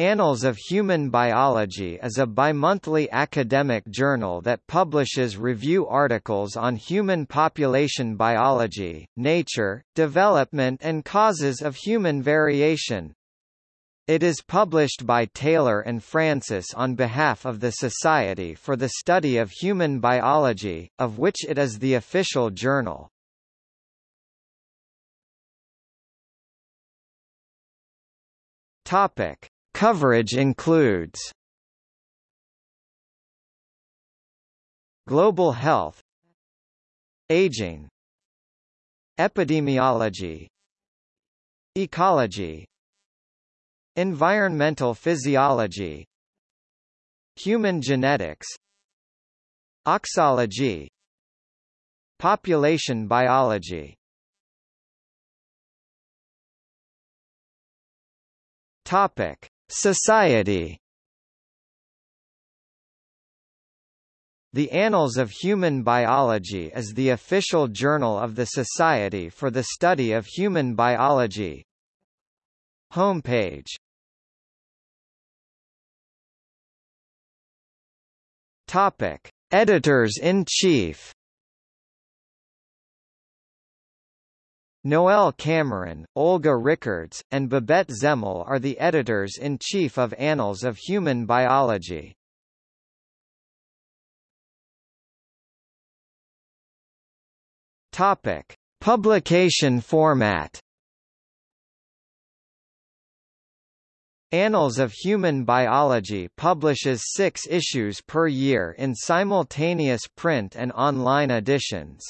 Annals of Human Biology is a bimonthly academic journal that publishes review articles on human population biology, nature, development and causes of human variation. It is published by Taylor and Francis on behalf of the Society for the Study of Human Biology, of which it is the official journal. Topic Coverage includes Global health Aging Epidemiology Ecology Environmental physiology Human genetics Auxology Population biology. Topic Society. The Annals of Human Biology is the official journal of the Society for the Study of Human Biology. Homepage. Topic: Editors-in-Chief Noel Cameron, Olga Rickards, and Babette Zemel are the editors-in-chief of Annals of Human Biology. Topic: Publication format. Annals of Human Biology publishes six issues per year in simultaneous print and online editions.